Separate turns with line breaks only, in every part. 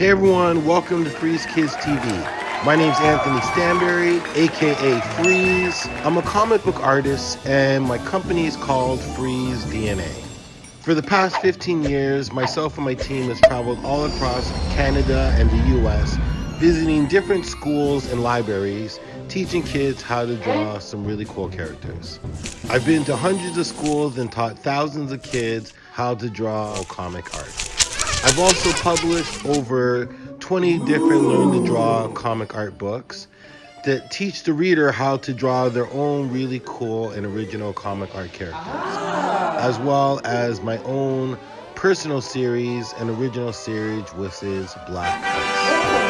Hey everyone, welcome to Freeze Kids TV. My name's Anthony Stanberry, aka Freeze. I'm a comic book artist and my company is called Freeze DNA. For the past 15 years, myself and my team has traveled all across Canada and the US, visiting different schools and libraries, teaching kids how to draw some really cool characters. I've been to hundreds of schools and taught thousands of kids how to draw comic art. I've also published over 20 different learn to draw comic art books that teach the reader how to draw their own really cool and original comic art characters, as well as my own personal series and original series, which is Black Ice.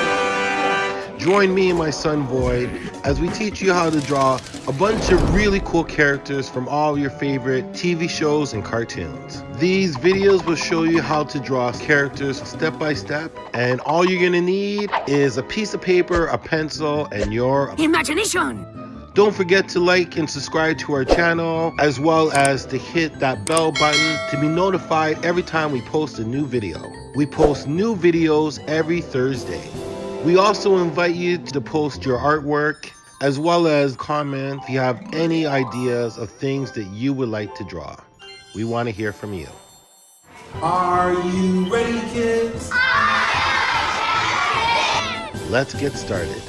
Join me and my son Void as we teach you how to draw a bunch of really cool characters from all your favorite TV shows and cartoons. These videos will show you how to draw characters step by step and all you're gonna need is a piece of paper, a pencil, and your
imagination.
Don't forget to like and subscribe to our channel as well as to hit that bell button to be notified every time we post a new video. We post new videos every Thursday. We also invite you to post your artwork as well as comment if you have any ideas of things that you would like to draw. We want to hear from you.
Are you ready, kids?
Let's get started.